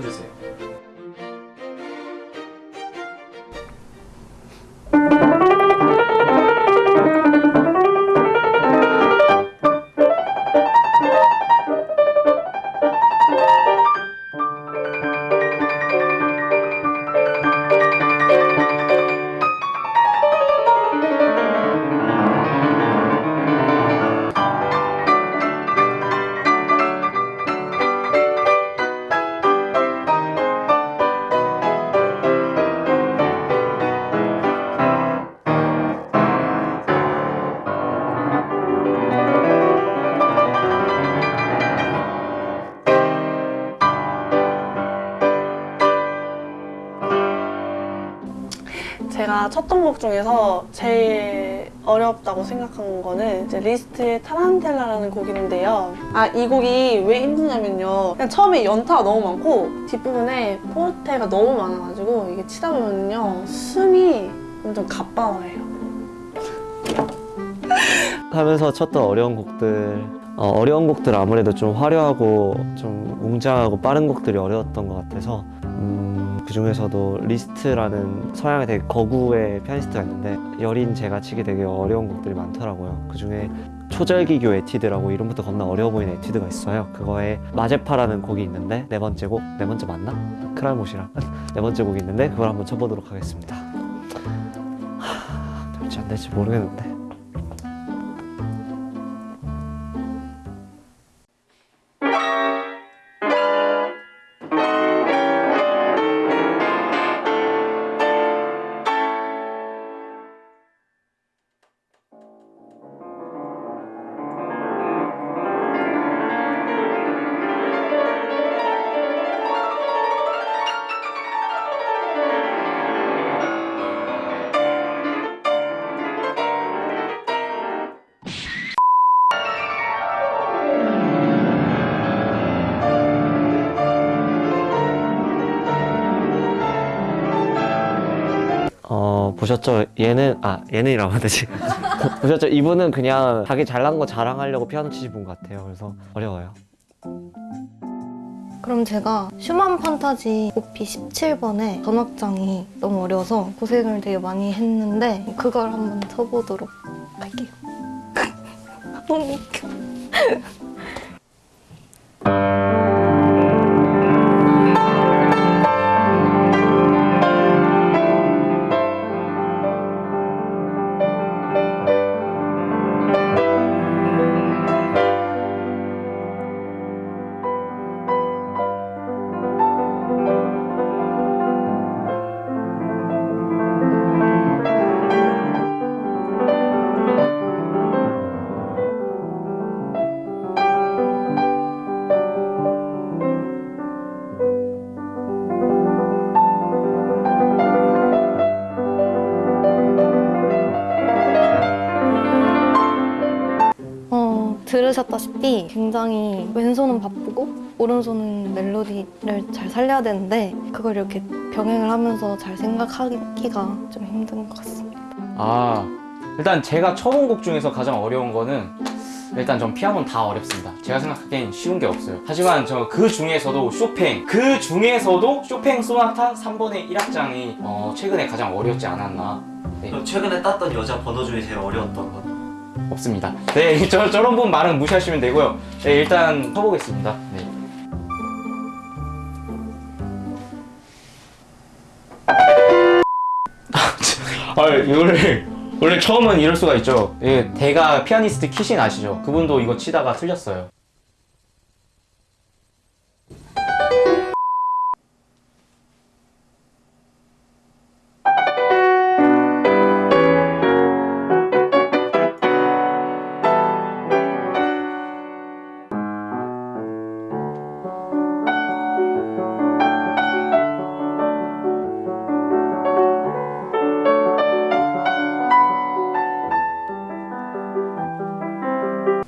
쳐주세요. 제가 쳤던 곡 중에서 제일 어렵다고 생각한 거는 이제 리스트의 타란텔라라는 곡인데요. 아, 이 곡이 왜 힘드냐면요. 그냥 처음에 연타가 너무 많고 뒷부분에 포르테가 너무 많아가지고 이게 치다 보면요. 숨이 완전 가빠워요. 하면서 쳤던 어려운 곡들 어, 어려운 곡들 아무래도 좀 화려하고 좀 웅장하고 빠른 곡들이 어려웠던 것 같아서 음, 그 중에서도 리스트라는 서양의 되게 거구의 피아니스트가 있는데 여린 제가 치기 되게 어려운 곡들이 많더라고요 그 중에 초절기교 에튀드라고 이름부터 겁나 어려워 보이는 에튀드가 있어요 그거에 마제파라는 곡이 있는데 네 번째 곡? 네 번째 맞나? 클알못이라 네 번째 곡이 있는데 그걸 한번 쳐보도록 하겠습니다 하, 될지 안 될지 모르겠는데 보셨죠? 얘는 아 얘는이라고 하면 되지 보셨죠? 이분은 그냥 자기 잘난 거 자랑하려고 피아노 치신 분 같아요 그래서 어려워요 그럼 제가 슈만 판타지 오피 17번의 전악장이 너무 어려워서 고생을 되게 많이 했는데 그걸 한번 쳐보도록 할게요. 너무 웃겨. 들으셨다시피 굉장히 왼손은 바쁘고 오른손은 멜로디를 잘 살려야 되는데 그걸 이렇게 병행을 하면서 잘 생각하기가 좀 힘든 것 같습니다. 아 일단 제가 쳐본 곡 중에서 가장 어려운 거는 일단 전 피아노는 다 어렵습니다 제가 생각하기엔 쉬운 게 없어요 하지만 저 그 중에서도 쇼팽 그 중에서도 쇼팽 소나타 3번의 1악장이 어, 최근에 가장 어렵지 않았나 네, 최근에 땄던 여자 번호 중에 제일 어려웠던 건? 없습니다 네 저, 저런 분 말은 무시하시면 되고요 네 일단 쳐보겠습니다 네. 아, 원래 원래 처음은 이럴 수가 있죠. 예, 대가 피아니스트 키신 아시죠? 그분도 이거 치다가 틀렸어요.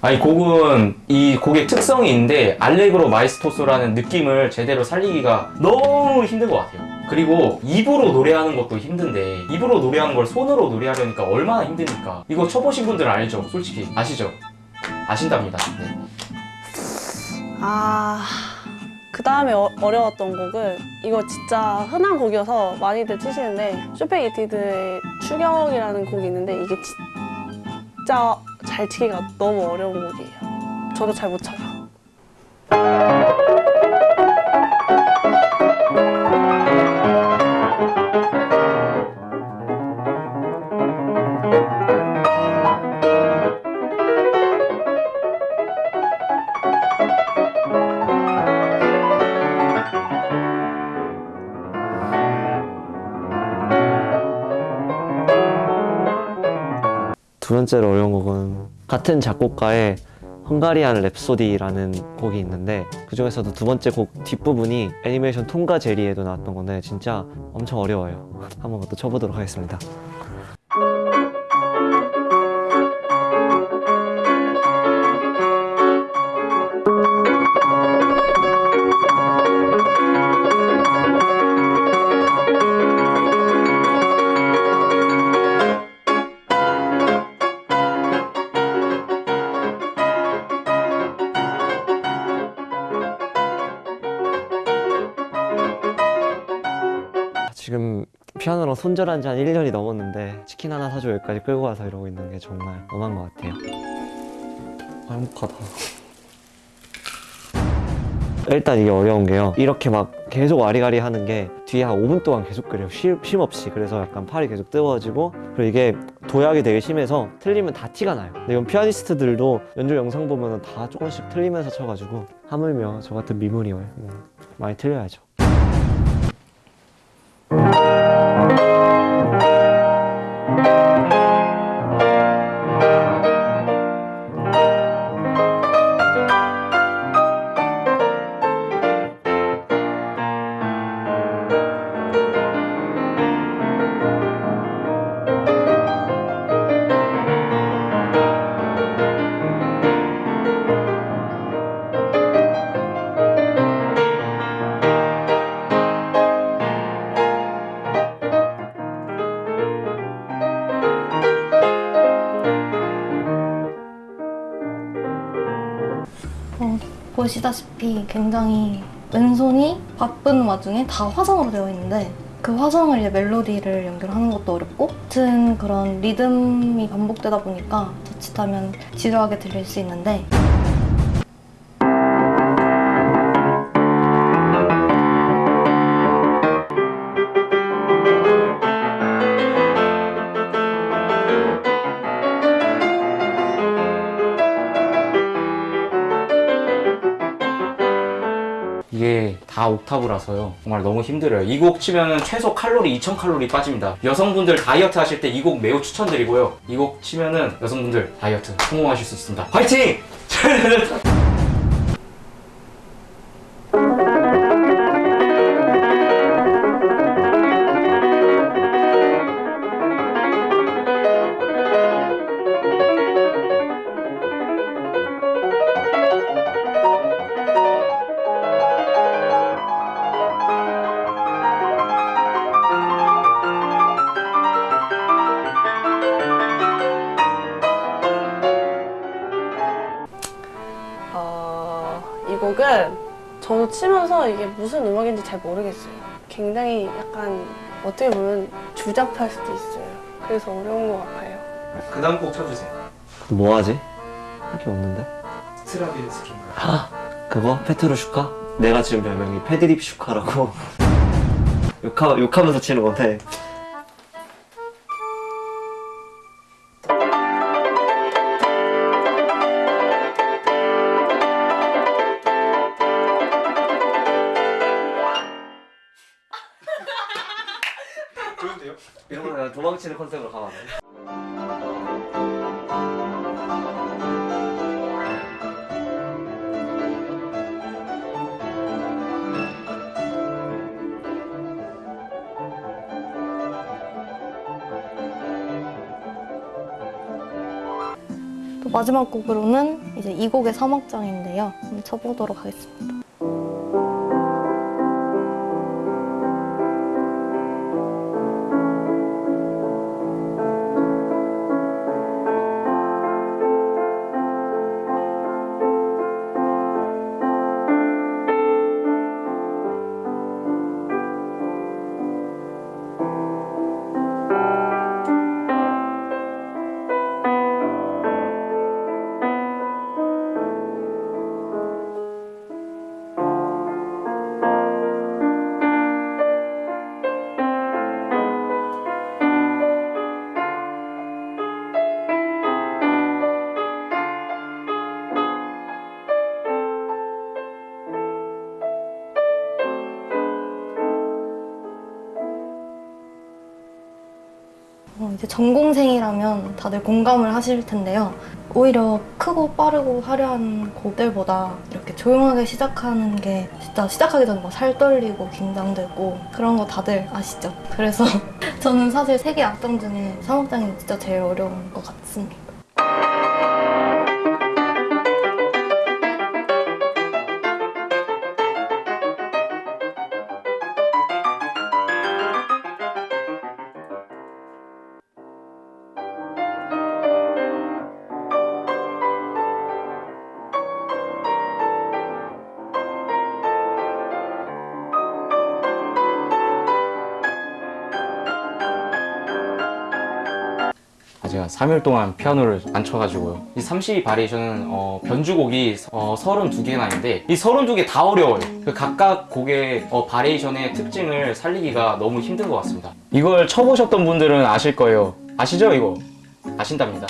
아니 곡은 이 곡의 특성이 있는데 알레그로 마에스토소라는 느낌을 제대로 살리기가 너무 힘든 것 같아요. 그리고 입으로 노래하는 것도 힘든데 입으로 노래하는 걸 손으로 노래하려니까 얼마나 힘드니까. 이거 쳐보신 분들은 알죠? 솔직히. 아시죠? 아신답니다. 네. 아, 그 다음에 어, 어려웠던 곡은 이거 진짜 흔한 곡이어서 많이들 치시는데 쇼팽 에튀드의 추격이라는 곡이 있는데 이게 진짜 잘 치기가 너무 어려운 곡이에요. 저도 잘 못 쳐요. 두 번째로 어려운 곡은 같은 작곡가의 헝가리안 랩소디라는 곡이 있는데 그 중에서도 두 번째 곡 뒷부분이 애니메이션 톰과 제리에도 나왔던 건데 진짜 엄청 어려워요. 한번 그것도 쳐보도록 하겠습니다. 지금 피아노랑 손절한 지 한 1년이 넘었는데 치킨 하나 사줘 여기까지 끌고 와서 이러고 있는 게 정말 엄한 것 같아요. 아, 행복하다. 일단 이게 어려운 게요. 이렇게 막 계속 와리가리 하는 게 뒤에 한 5분 동안 계속 그래요. 쉼, 쉼 없이. 그래서 약간 팔이 계속 뜨거워지고 그리고 이게 도약이 되게 심해서 틀리면 다 티가 나요. 근데 이건 피아니스트들도 연주 영상 보면 다 조금씩 틀리면서 쳐가지고 하물며 저 같은 미물이 뭐 많이 틀려야죠. 보시다시피 굉장히 왼손이 바쁜 와중에 다 화성으로 되어 있는데 그 화성을 이제 멜로디를 연결하는 것도 어렵고 같은 그런 리듬이 반복되다 보니까 자칫하면 지루하게 들릴 수 있는데 다 옥타브라서요. 정말 너무 힘들어요. 이 곡 치면 최소 칼로리 2000칼로리 빠집니다. 여성분들 다이어트 하실 때 이 곡 매우 추천드리고요. 이 곡 치면은 여성분들 다이어트 성공하실 수 있습니다. 화이팅! 치면서 이게 무슨 음악인지 잘 모르겠어요. 굉장히 약간 어떻게 보면 주잡할 수도 있어요. 그래서 어려운 것 같아요. 그 다음 곡 쳐주세요. 뭐 하지? 할 게 없는데? 스트라빈스키인가요? 그거? 페트로슈카? 내가 지금 별명이 페드립 슈카라고 욕하, 욕하면서 치는 건데 도망치는 컨셉으로 가면 마지막 곡으로는 이제 이 곡의 사막장인데요. 한번 쳐보도록 하겠습니다. 전공생이라면 다들 공감을 하실 텐데요. 오히려 크고 빠르고 화려한 곡들보다 이렇게 조용하게 시작하는 게 진짜 시작하기 전에 막 살 떨리고 긴장되고 그런 거 다들 아시죠? 그래서 저는 사실 세개 악장 중에 사목장이 진짜 제일 어려운 것 같습니다. 아, 제가 3일 동안 피아노를 안 쳐가지고요. 이 32 바리에이션은 어, 변주곡이 어, 32개나 있는데 이 32개 다 어려워요. 그 각각 곡의 어, 바리에이션의 특징을 살리기가 너무 힘든 것 같습니다. 이걸 쳐보셨던 분들은 아실 거예요. 아시죠 이거? 아신답니다.